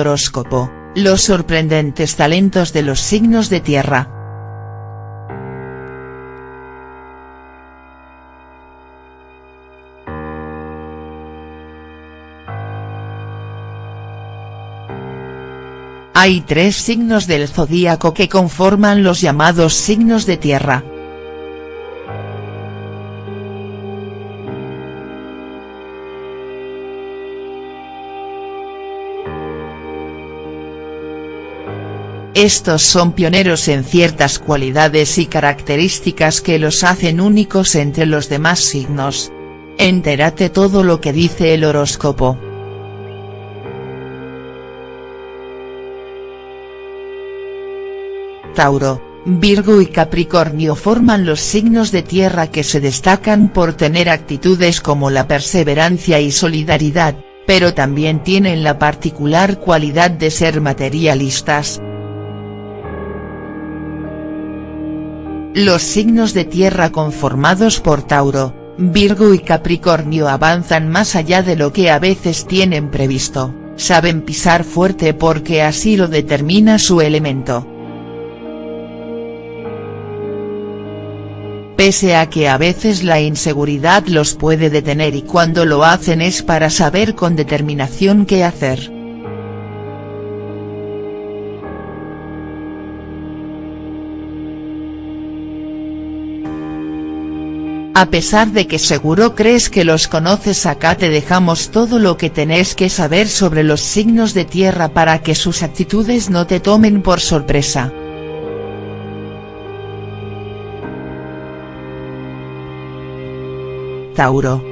Horóscopo, los sorprendentes talentos de los signos de tierra. Hay tres signos del zodíaco que conforman los llamados signos de tierra. Estos son pioneros en ciertas cualidades y características que los hacen únicos entre los demás signos. Entérate todo lo que dice el horóscopo. Tauro, Virgo y Capricornio forman los signos de tierra que se destacan por tener actitudes como la perseverancia y solidaridad, pero también tienen la particular cualidad de ser materialistas. Los signos de tierra conformados por Tauro, Virgo y Capricornio avanzan más allá de lo que a veces tienen previsto, saben pisar fuerte porque así lo determina su elemento. Pese a que a veces la inseguridad los puede detener y cuando lo hacen es para saber con determinación qué hacer. A pesar de que seguro crees que los conoces acá te dejamos todo lo que tenés que saber sobre los signos de tierra para que sus actitudes no te tomen por sorpresa. Tauro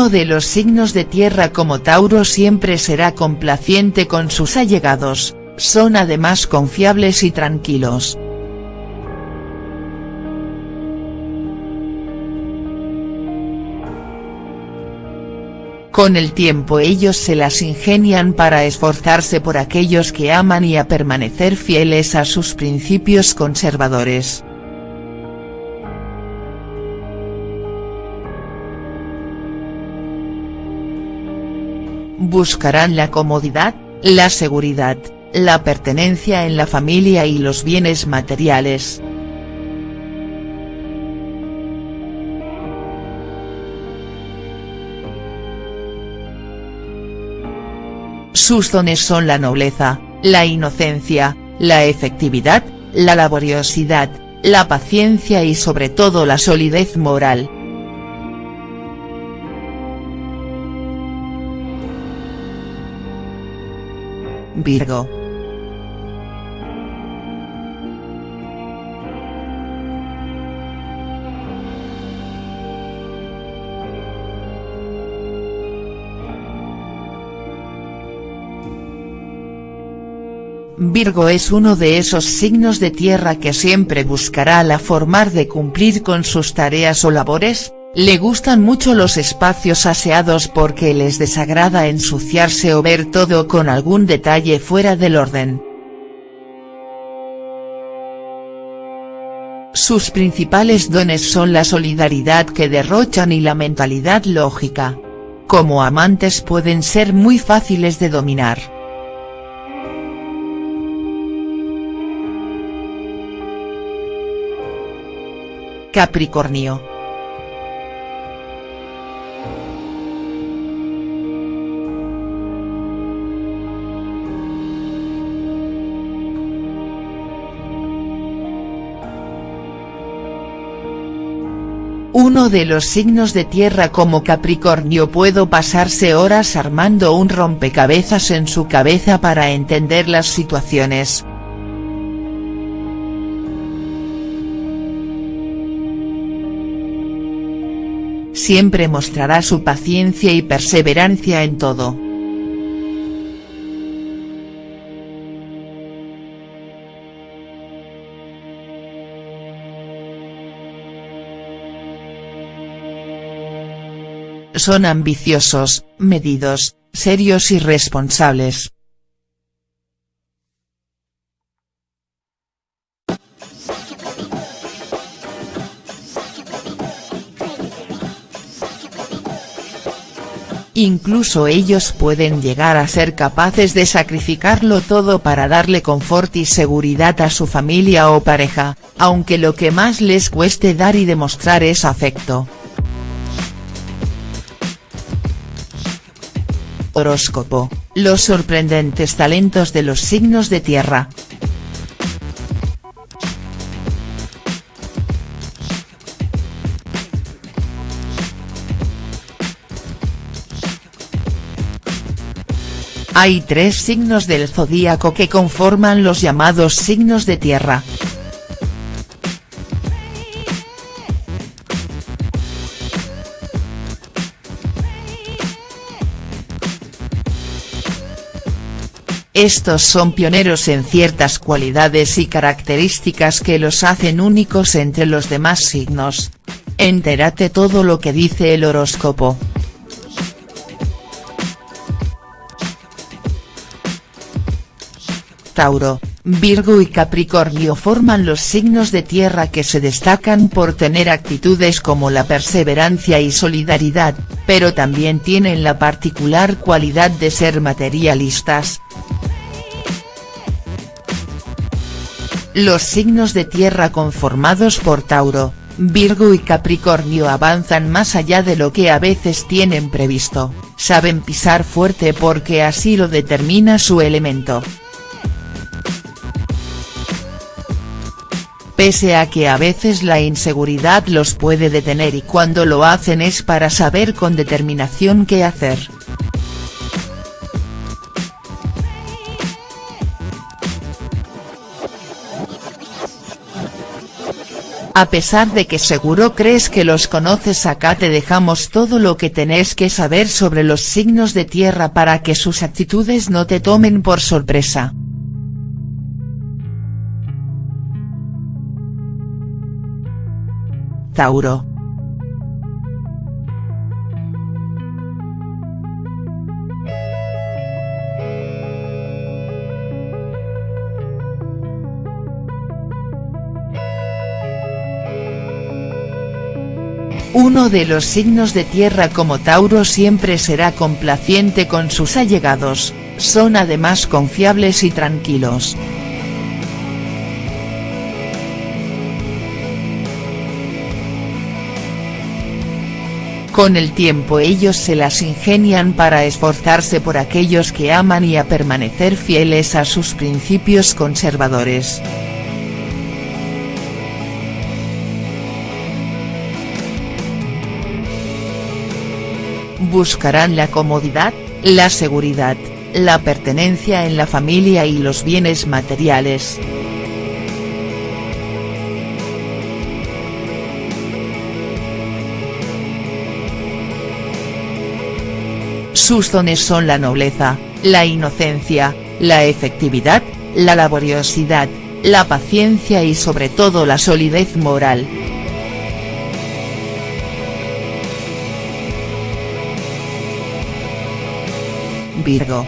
Uno de los signos de tierra como Tauro siempre será complaciente con sus allegados, son además confiables y tranquilos. Con el tiempo ellos se las ingenian para esforzarse por aquellos que aman y a permanecer fieles a sus principios conservadores. Buscarán la comodidad, la seguridad, la pertenencia en la familia y los bienes materiales. Sus dones son la nobleza, la inocencia, la efectividad, la laboriosidad, la paciencia y sobre todo la solidez moral. Virgo. Virgo es uno de esos signos de tierra que siempre buscará la forma de cumplir con sus tareas o labores, le gustan mucho los espacios aseados porque les desagrada ensuciarse o ver todo con algún detalle fuera del orden. Sus principales dones son la solidaridad que derrochan y la mentalidad lógica. Como amantes pueden ser muy fáciles de dominar. Capricornio Uno de los signos de tierra como Capricornio puedo pasarse horas armando un rompecabezas en su cabeza para entender las situaciones. Siempre mostrará su paciencia y perseverancia en todo. Son ambiciosos, medidos, serios y responsables. Incluso ellos pueden llegar a ser capaces de sacrificarlo todo para darle confort y seguridad a su familia o pareja, aunque lo que más les cueste dar y demostrar es afecto. Horóscopo, los sorprendentes talentos de los signos de tierra. Hay tres signos del zodíaco que conforman los llamados signos de tierra. Estos son pioneros en ciertas cualidades y características que los hacen únicos entre los demás signos. Entérate todo lo que dice el horóscopo. Tauro, Virgo y Capricornio forman los signos de tierra que se destacan por tener actitudes como la perseverancia y solidaridad, pero también tienen la particular cualidad de ser materialistas. Los signos de tierra conformados por Tauro, Virgo y Capricornio avanzan más allá de lo que a veces tienen previsto, saben pisar fuerte porque así lo determina su elemento. pese a que a veces la inseguridad los puede detener y cuando lo hacen es para saber con determinación qué hacer. A pesar de que seguro crees que los conoces acá te dejamos todo lo que tenés que saber sobre los signos de tierra para que sus actitudes no te tomen por sorpresa. Tauro. Uno de los signos de tierra como Tauro siempre será complaciente con sus allegados, son además confiables y tranquilos. Con el tiempo ellos se las ingenian para esforzarse por aquellos que aman y a permanecer fieles a sus principios conservadores. Buscarán la comodidad, la seguridad, la pertenencia en la familia y los bienes materiales. Sus dones son la nobleza, la inocencia, la efectividad, la laboriosidad, la paciencia y sobre todo la solidez moral. Virgo.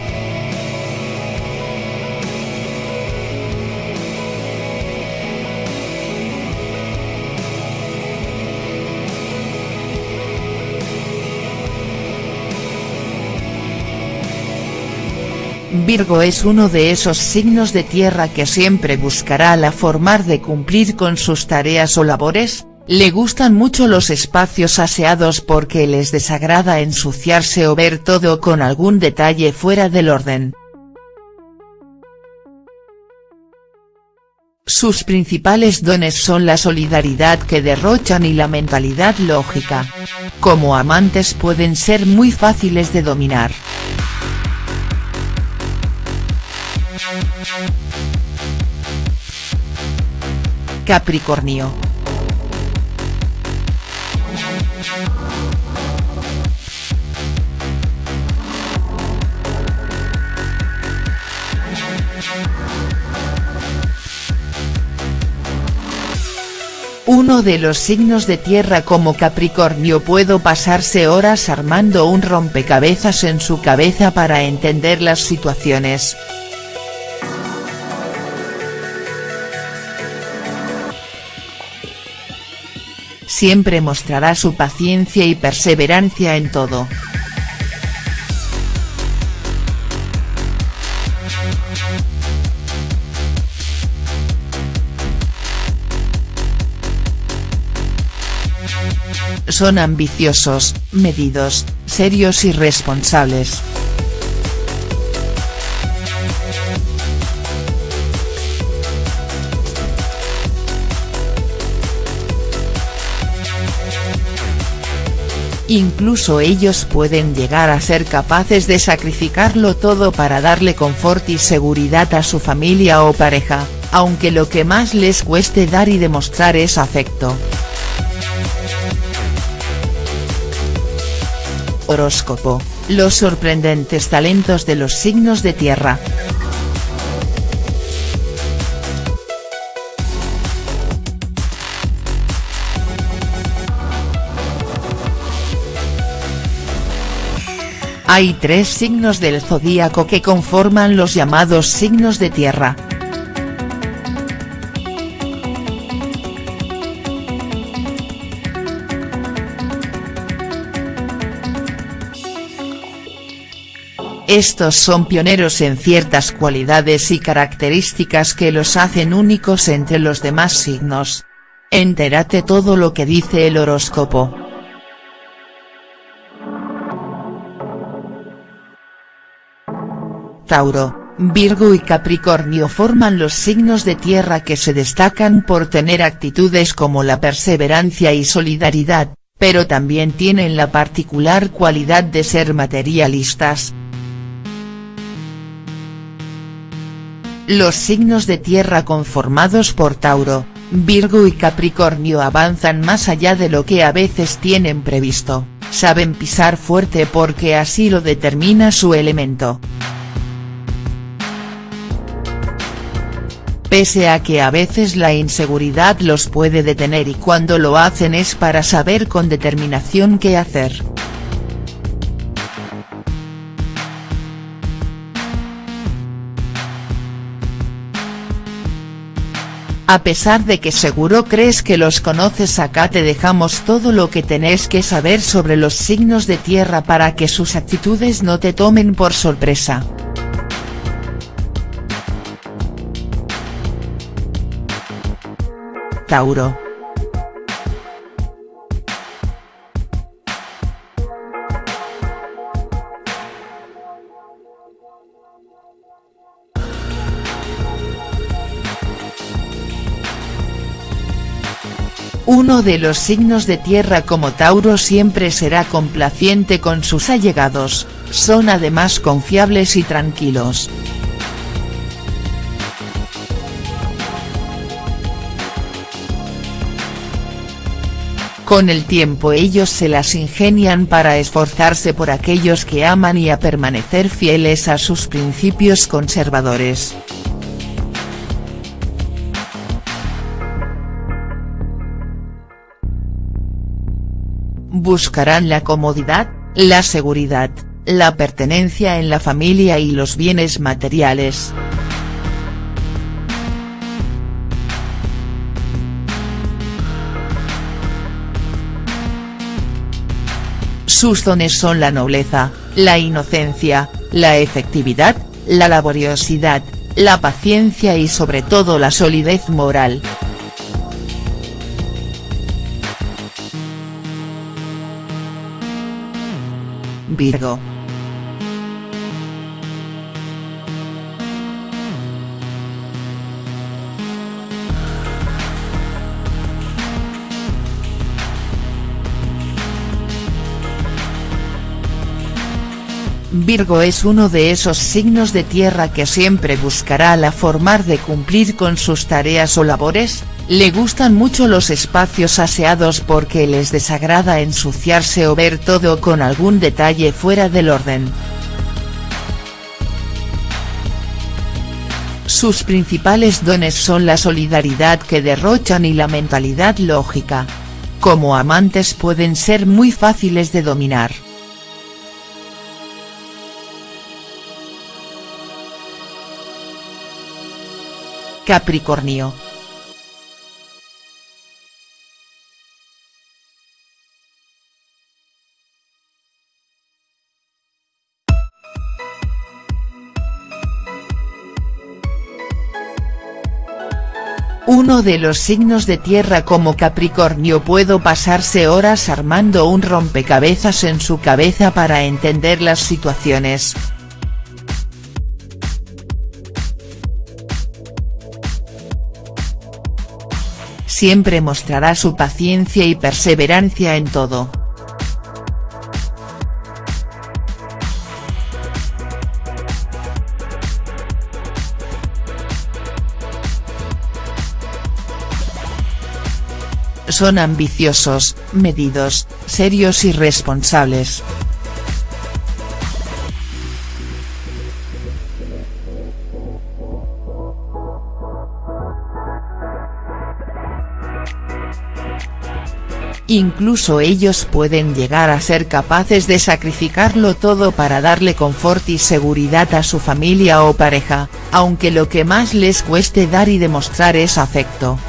Virgo es uno de esos signos de tierra que siempre buscará la forma de cumplir con sus tareas o labores, le gustan mucho los espacios aseados porque les desagrada ensuciarse o ver todo con algún detalle fuera del orden. Sus principales dones son la solidaridad que derrochan y la mentalidad lógica. Como amantes pueden ser muy fáciles de dominar. Capricornio. Uno de los signos de tierra como Capricornio puedo pasarse horas armando un rompecabezas en su cabeza para entender las situaciones. siempre mostrará su paciencia y perseverancia en todo. Son ambiciosos, medidos, serios y responsables. Incluso ellos pueden llegar a ser capaces de sacrificarlo todo para darle confort y seguridad a su familia o pareja, aunque lo que más les cueste dar y demostrar es afecto. Horóscopo, los sorprendentes talentos de los signos de tierra. Hay tres signos del zodíaco que conforman los llamados signos de tierra. Estos son pioneros en ciertas cualidades y características que los hacen únicos entre los demás signos. Entérate todo lo que dice el horóscopo. Tauro, Virgo y Capricornio forman los signos de tierra que se destacan por tener actitudes como la perseverancia y solidaridad, pero también tienen la particular cualidad de ser materialistas, Los signos de tierra conformados por Tauro, Virgo y Capricornio avanzan más allá de lo que a veces tienen previsto, saben pisar fuerte porque así lo determina su elemento. Pese a que a veces la inseguridad los puede detener y cuando lo hacen es para saber con determinación qué hacer. A pesar de que seguro crees que los conoces acá te dejamos todo lo que tenés que saber sobre los signos de tierra para que sus actitudes no te tomen por sorpresa. Tauro Uno de los signos de tierra como Tauro siempre será complaciente con sus allegados, son además confiables y tranquilos. Con el tiempo ellos se las ingenian para esforzarse por aquellos que aman y a permanecer fieles a sus principios conservadores. Buscarán la comodidad, la seguridad, la pertenencia en la familia y los bienes materiales. Sus dones son la nobleza, la inocencia, la efectividad, la laboriosidad, la paciencia y sobre todo la solidez moral. Virgo. Virgo es uno de esos signos de tierra que siempre buscará la forma de cumplir con sus tareas o labores, le gustan mucho los espacios aseados porque les desagrada ensuciarse o ver todo con algún detalle fuera del orden. Sus principales dones son la solidaridad que derrochan y la mentalidad lógica. Como amantes pueden ser muy fáciles de dominar. Capricornio Uno de los signos de tierra como Capricornio puedo pasarse horas armando un rompecabezas en su cabeza para entender las situaciones. Siempre mostrará su paciencia y perseverancia en todo. Son ambiciosos, medidos, serios y responsables. Incluso ellos pueden llegar a ser capaces de sacrificarlo todo para darle confort y seguridad a su familia o pareja, aunque lo que más les cueste dar y demostrar es afecto.